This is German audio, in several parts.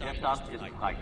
Der Start ist frei.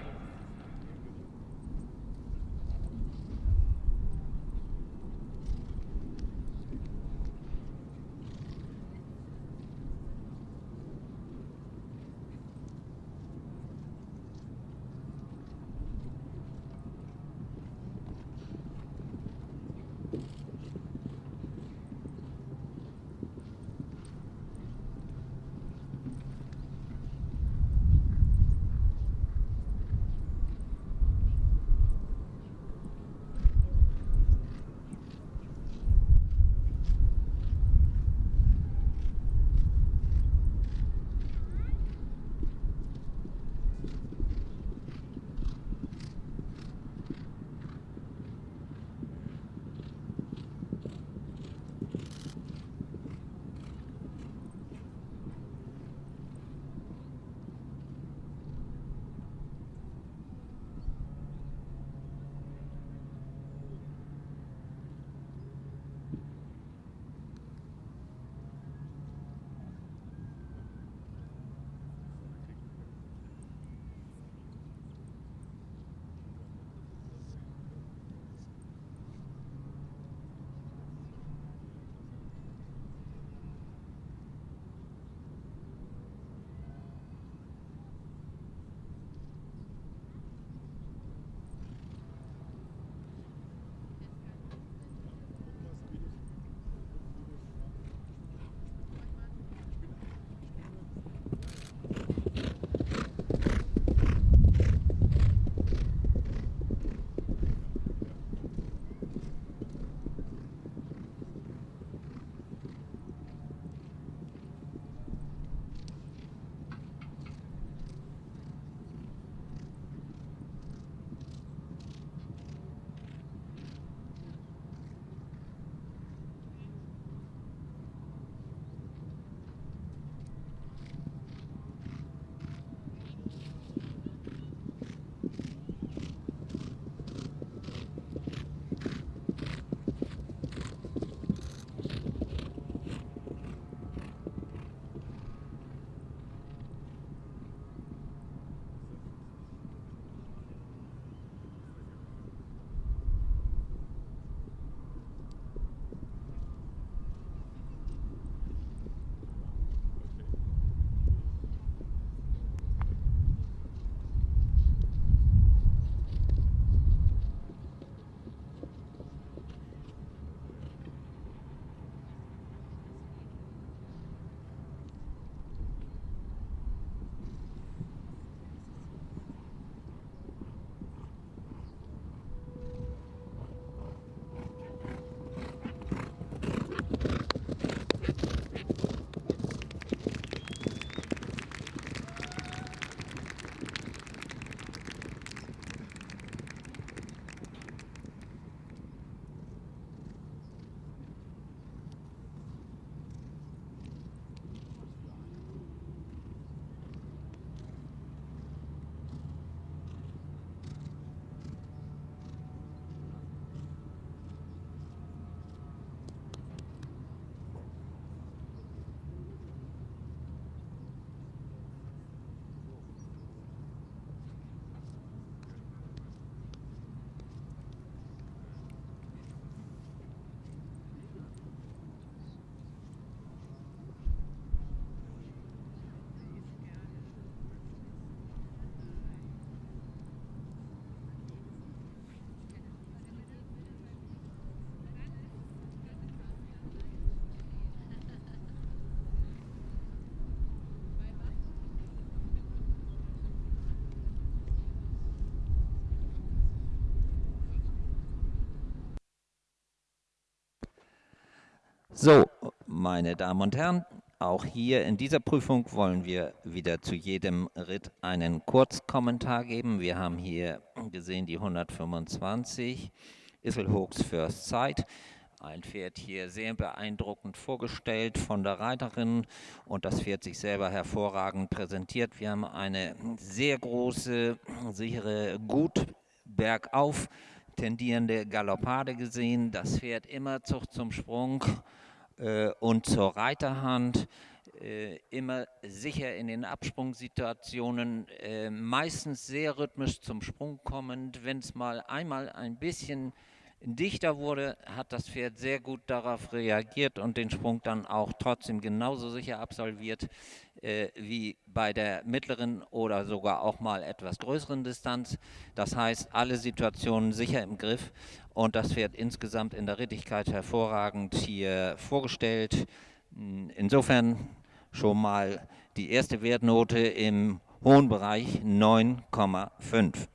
So, meine Damen und Herren, auch hier in dieser Prüfung wollen wir wieder zu jedem Ritt einen Kurzkommentar geben. Wir haben hier gesehen die 125, Isselhooks First Sight. Ein Pferd hier sehr beeindruckend vorgestellt von der Reiterin und das Pferd sich selber hervorragend präsentiert. Wir haben eine sehr große, sichere, gut bergauf tendierende Galoppade gesehen. Das Pferd immer Zucht zum Sprung und zur Reiterhand äh, immer sicher in den Absprungsituationen, äh, meistens sehr rhythmisch zum Sprung kommend. Wenn es mal einmal ein bisschen dichter wurde, hat das Pferd sehr gut darauf reagiert und den Sprung dann auch trotzdem genauso sicher absolviert äh, wie bei der mittleren oder sogar auch mal etwas größeren Distanz. Das heißt, alle Situationen sicher im Griff und das Pferd insgesamt in der Rittigkeit hervorragend hier vorgestellt. Insofern schon mal die erste Wertnote im hohen Bereich 9,5.